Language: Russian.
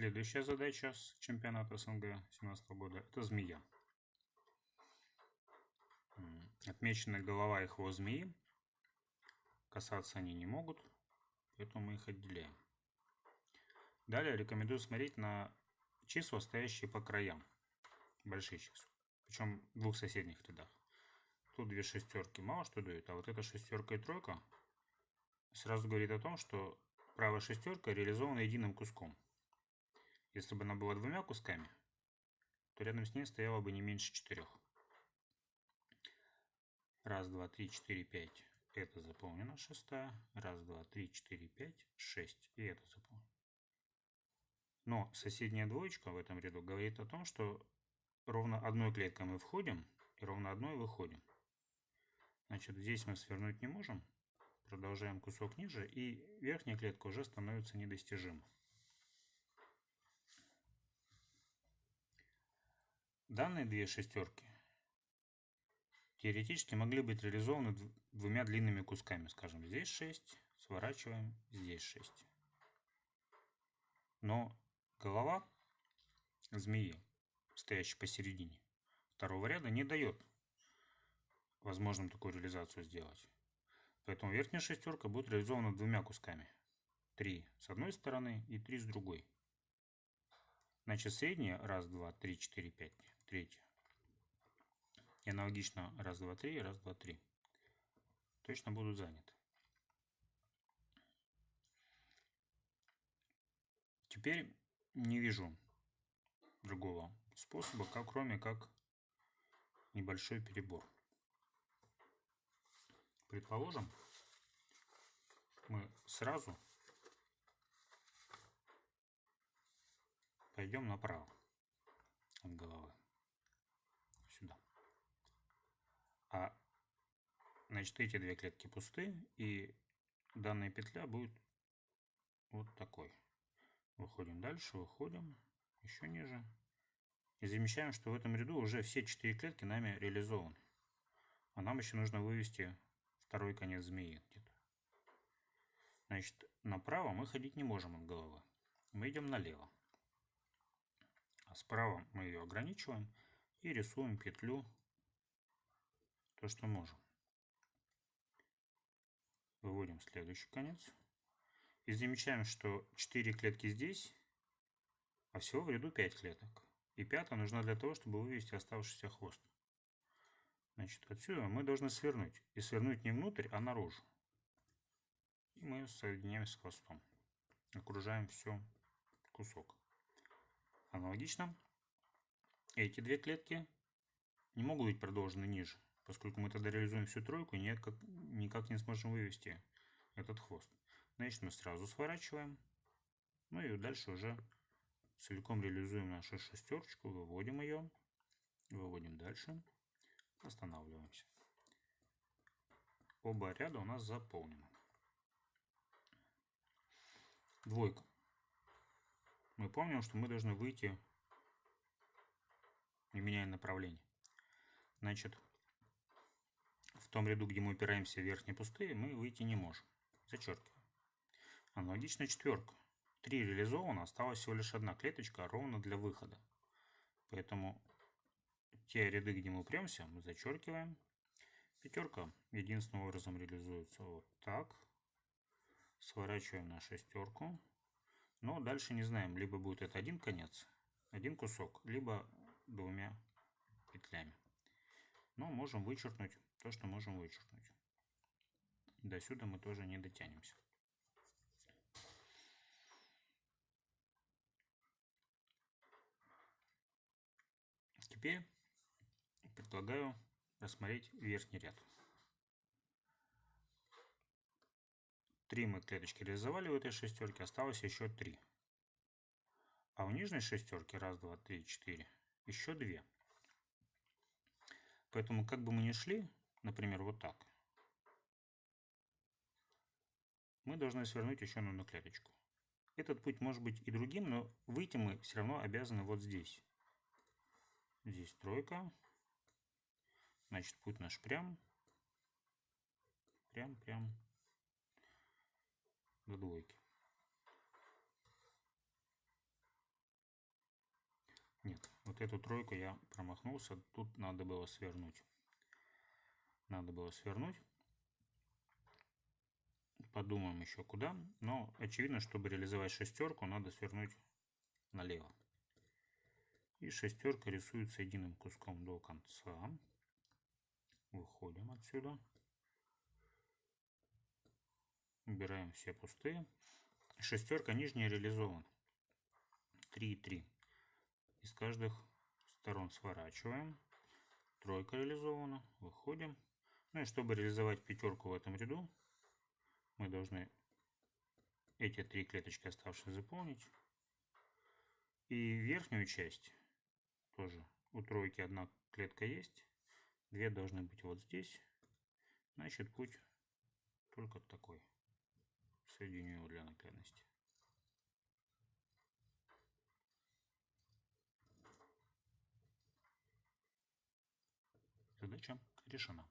Следующая задача с чемпионата СНГ 2017 года – это змея. Отмечена голова и хвост змеи. Касаться они не могут, поэтому мы их отделяем. Далее рекомендую смотреть на числа, стоящие по краям. Большие числа. Причем в двух соседних рядах. Тут две шестерки мало что дают, а вот эта шестерка и тройка сразу говорит о том, что правая шестерка реализована единым куском. Если бы она была двумя кусками, то рядом с ней стояло бы не меньше четырех. Раз, два, три, четыре, пять. Это заполнено шестая. Раз, два, три, четыре, пять, шесть. И это заполнено. Но соседняя двоечка в этом ряду говорит о том, что ровно одной клеткой мы входим и ровно одной выходим. Значит, здесь мы свернуть не можем. Продолжаем кусок ниже, и верхняя клетка уже становится недостижима. Данные две шестерки теоретически могли быть реализованы двумя длинными кусками. Скажем, здесь 6, сворачиваем, здесь 6. Но голова змеи, стоящей посередине второго ряда, не дает возможным такую реализацию сделать. Поэтому верхняя шестерка будет реализована двумя кусками. Три с одной стороны и три с другой. Значит, средняя раз, два, три, четыре, пять. Третья. И аналогично раз, два, три, раз, два, три. Точно будут заняты. Теперь не вижу другого способа, как кроме как небольшой перебор. Предположим, мы сразу пойдем направо от головы. Сюда. А значит эти две клетки пусты и данная петля будет вот такой. Выходим дальше, выходим еще ниже. И замечаем, что в этом ряду уже все четыре клетки нами реализованы. А нам еще нужно вывести второй конец змеи где-то. Значит, направо мы ходить не можем от головы. Мы идем налево. А справа мы ее ограничиваем и рисуем петлю, то, что можем. Выводим следующий конец. И замечаем, что 4 клетки здесь, а всего в ряду 5 клеток. И пятая нужна для того, чтобы вывести оставшийся хвост. Значит, отсюда мы должны свернуть. И свернуть не внутрь, а наружу. И мы соединяем с хвостом. Окружаем все кусок. Аналогично. Эти две клетки не могут быть продолжены ниже, поскольку мы тогда реализуем всю тройку никак, никак не сможем вывести этот хвост. Значит, мы сразу сворачиваем. Ну и дальше уже целиком реализуем нашу шестерочку, выводим ее, выводим дальше. Останавливаемся. Оба ряда у нас заполнены. Двойка. Мы помним, что мы должны выйти, не меняя направление. Значит, том ряду, где мы упираемся в верхние пустые, мы выйти не можем. Зачеркиваем. Аналогично четверка. Три реализовано, осталась всего лишь одна клеточка ровно для выхода. Поэтому те ряды, где мы упремся, мы зачеркиваем. Пятерка единственным образом реализуется вот так. Сворачиваем на шестерку. Но дальше не знаем, либо будет это один конец, один кусок, либо двумя петлями. Но можем вычеркнуть то, что можем вычеркнуть. До сюда мы тоже не дотянемся. Теперь предлагаю рассмотреть верхний ряд. Три мы клеточки реализовали в этой шестерке, осталось еще три. А у нижней шестерки, раз, два, три, четыре, еще две. Поэтому как бы мы ни шли, например, вот так, мы должны свернуть еще на одну клеточку. Этот путь может быть и другим, но выйти мы все равно обязаны вот здесь. Здесь тройка. Значит, путь наш прям. Прям, прям до двойки. вот эту тройку я промахнулся. Тут надо было свернуть. Надо было свернуть. Подумаем еще куда. Но очевидно, чтобы реализовать шестерку, надо свернуть налево. И шестерка рисуется единым куском до конца. Выходим отсюда. Убираем все пустые. Шестерка нижняя реализована. 3 и 3. Из каждых сторон сворачиваем. Тройка реализована. Выходим. Ну и чтобы реализовать пятерку в этом ряду, мы должны эти три клеточки оставшиеся заполнить. И верхнюю часть тоже у тройки одна клетка есть. Две должны быть вот здесь. Значит, путь только такой. Соединю его для наглядности. Задача решена.